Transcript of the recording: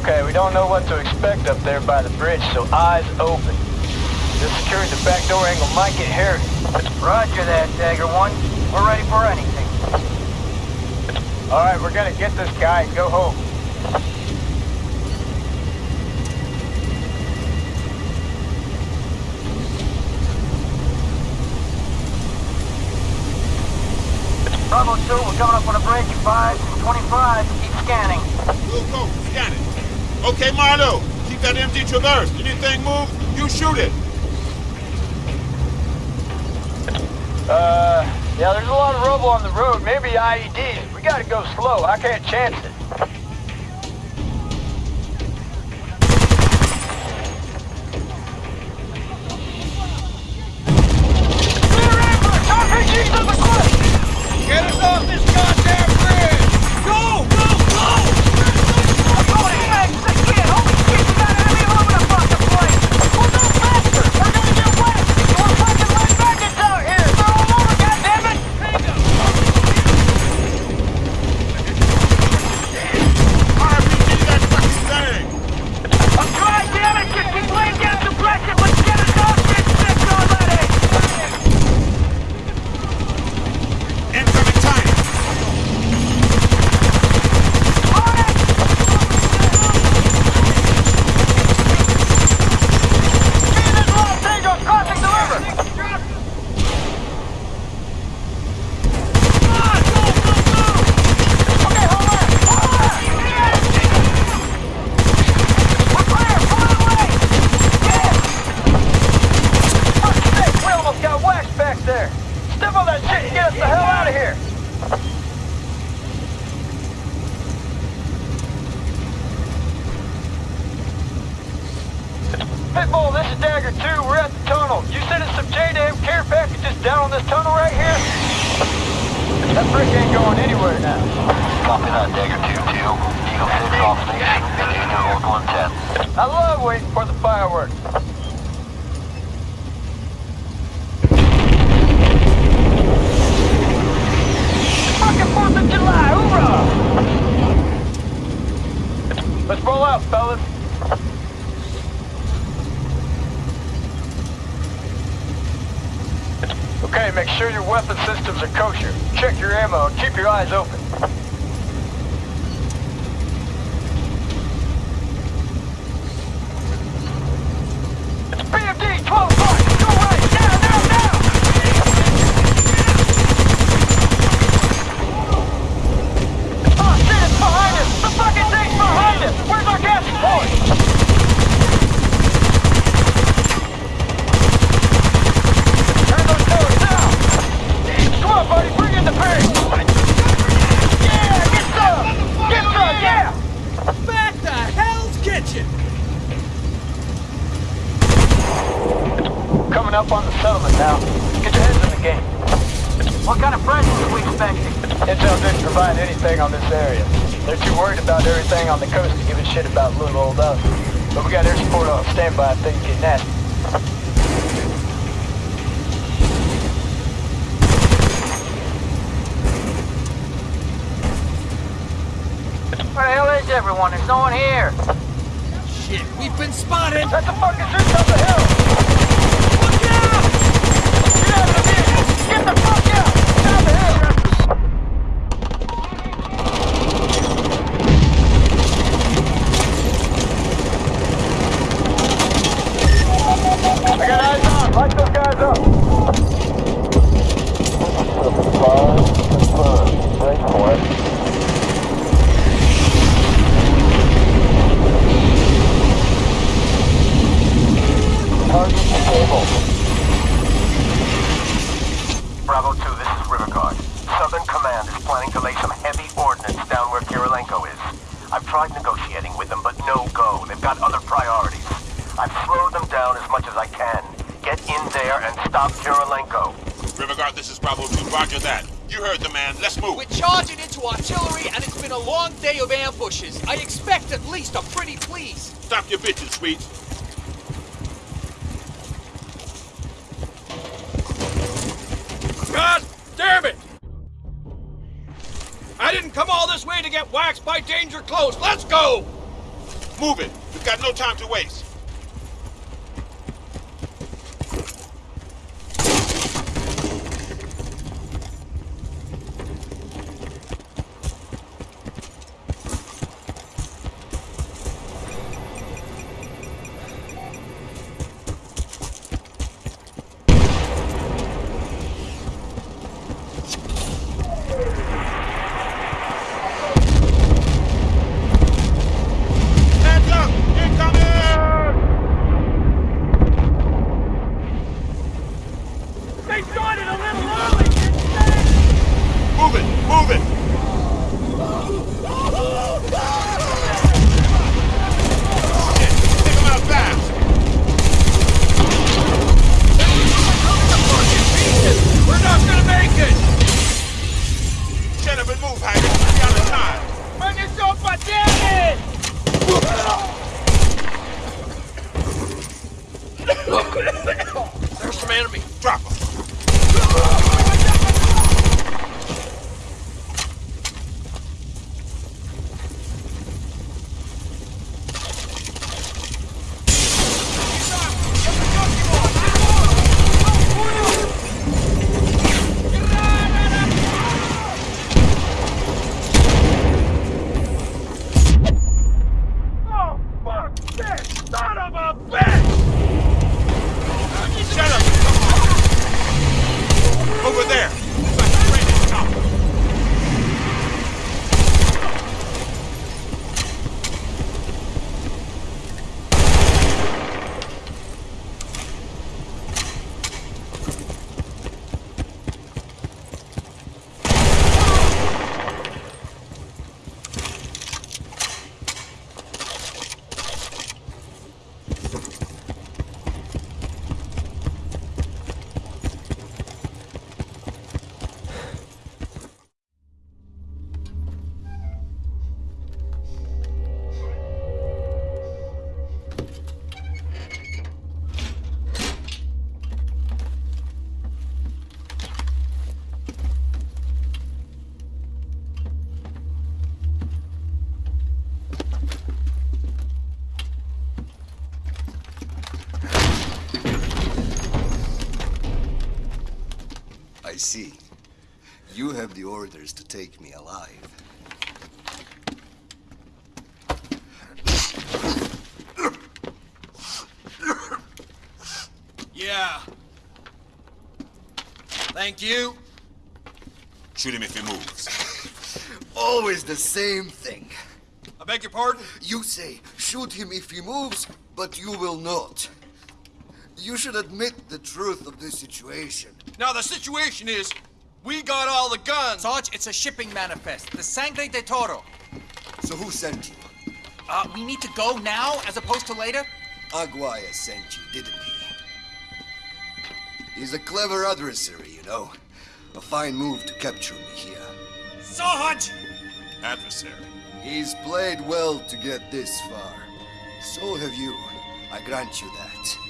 Okay, we don't know what to expect up there by the bridge, so eyes open. Just securing the back door angle might get hairy. Roger that, Dagger 1. We're ready for anything. Alright, we're gonna get this guy and go home. Bravo 2, we're coming up on a bridge. 5 25. Keep scanning. We'll go. Scan it. Okay, Marlowe. Keep that empty traverse. Anything move, you shoot it. Uh, yeah, there's a lot of rubble on the road. Maybe IEDs. We gotta go slow. I can't chance it. Get us off this goddamn bridge! Go! Go! Go! RPG that fucking thing. Incoming time. We almost got waxed back there. Step on that shit and get us the hell out of here. Pitbull, this is Dagger 2. We're at the tunnel. You said it's some JDAM care packages down on this tunnel right here? That brick ain't going anywhere now. Copy that, Dagger 2-2. Eagle 6 off station. Continue local intent. I love waiting for the fireworks. Fucking 4th of July, hoorah! Let's roll out, fellas. Okay, make sure your weapon systems are kosher. Check your ammo and keep your eyes open. BMD 12 o'clock! Go right! Now, now, now! Oh shit, it's behind us! The fucking thing's behind us! Where's our gas point? Turn those doors down! Come on, buddy, bring in the pig! Yeah, get some! Get some, yeah! Back to Hell's Kitchen! Coming up on the settlement now. Get your heads in the game. What kind of presence are we expecting? Intel didn't provide anything on this area. They're too worried about everything on the coast to give a shit about little old us. But we got air support on standby if things get nasty. Where the hell is everyone? There's no one here. Shit, we've been spotted! That's a fucking shooting up the hill! And stop Kirilenko. River Guard, this is Bravo 2. Roger that. You heard the man. Let's move. We're charging into artillery and it's been a long day of ambushes. I expect at least a pretty please. Stop your bitches, sweets. God damn it! I didn't come all this way to get waxed by danger close. Let's go! Move it. We've got no time to waste. See. You have the orders to take me alive. Yeah. Thank you. Shoot him if he moves. Always the same thing. I beg your pardon? You say, shoot him if he moves, but you will not. You should admit the truth of this situation. Now the situation is, we got all the guns. Sarge, it's a shipping manifest. The Sangre de Toro. So who sent you? Uh, we need to go now as opposed to later? Aguirre sent you, didn't he? He's a clever adversary, you know. A fine move to capture me here. Sarge! Adversary. He's played well to get this far. So have you. I grant you that.